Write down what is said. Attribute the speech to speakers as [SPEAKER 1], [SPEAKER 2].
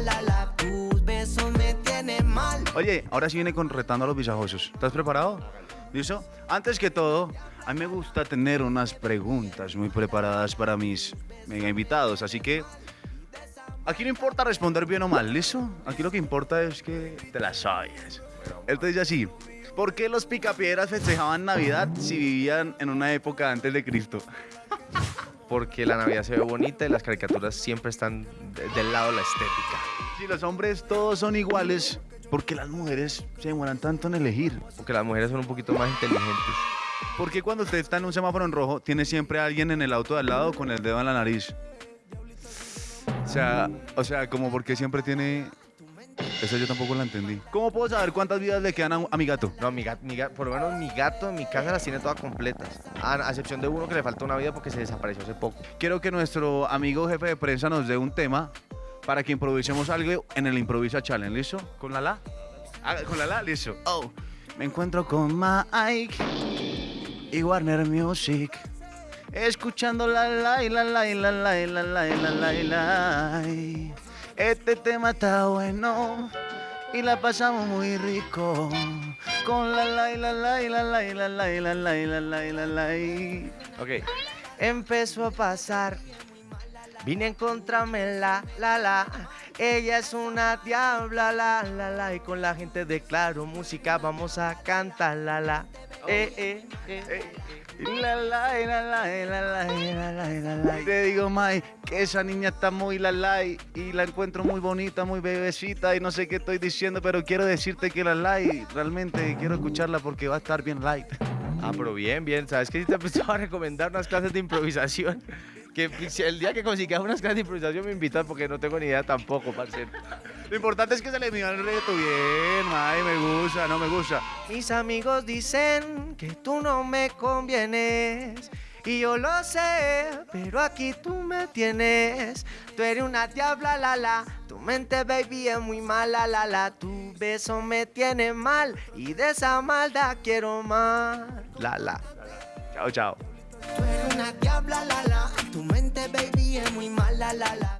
[SPEAKER 1] la tus besos me tienen mal. Oye, ahora sí viene con retando a los visajosos. ¿Estás preparado? ¿Listo? Antes que todo, a mí me gusta tener unas preguntas muy preparadas para mis mega invitados, así que aquí no importa responder bien o mal, ¿listo? Aquí lo que importa es que te las sabes. Él te dice así, ¿por qué los picapiedras festejaban Navidad si vivían en una época antes de Cristo?
[SPEAKER 2] Porque la Navidad se ve bonita y las caricaturas siempre están de- del lado de la estética.
[SPEAKER 1] Si los hombres todos son iguales, ¿por qué las mujeres se demoran tanto en elegir?
[SPEAKER 2] Porque las mujeres son un poquito más inteligentes.
[SPEAKER 1] ¿Por qué cuando usted está en un semáforo en rojo, tiene siempre a alguien en el auto de al lado con el dedo en la nariz? O sea, o sea, como porque siempre tiene... Eso yo tampoco la entendí. ¿Cómo puedo saber cuántas vidas le quedan a, a mi gato?
[SPEAKER 2] No, mi gato, mi gato, por lo menos mi gato en mi casa las tiene todas completas. A, a excepción de uno que le falta una vida porque se desapareció hace poco.
[SPEAKER 1] Quiero que nuestro amigo jefe de prensa nos dé un tema para que improvisemos algo en el Improvisa Challenge, ¿listo? ¿Con la la? Ah, ¿Con la la? Listo. Oh, me encuentro con Mike y Warner Music. Escuchando la la y la la y la la y la la y la la y la. Este tema está bueno y la pasamos muy rico. Con la la y la la y la la y la la y la la y la la y la la.
[SPEAKER 2] Ok. Empezó a pasar. Vine a encontrarme la, la, la. Ella es una diabla, la, la, la. Y con la gente de Claro Música vamos a cantar, la, la. Eh, eh, eh, eh, eh.
[SPEAKER 1] La la, la la, la la, la la, y la la. Te digo, Mai, que esa niña está muy la la y la encuentro muy bonita, muy bebecita y no sé qué estoy diciendo, pero quiero decirte que la la y realmente quiero escucharla porque va a estar bien light.
[SPEAKER 2] Ah, pero bien, bien. ¿Sabes qué? Sí te empezaba a recomendar unas clases de improvisación. Que el día que consigas unas clases de improvisación me invitas porque no tengo ni idea tampoco, parcero.
[SPEAKER 1] Lo importante es que se le midió el reto bien, Mai, me gusta, no me gusta.
[SPEAKER 2] Mis amigos dicen que tú no me convienes. Y yo lo sé, pero aquí tú me tienes. Tú eres una diabla, la la. Tu mente, baby, es muy mala, la la. Tu beso me tiene mal. Y de esa maldad quiero más. La la.
[SPEAKER 1] Chao, chao.
[SPEAKER 3] Una diabla, la la. Tu mente, baby, es muy mala, la la.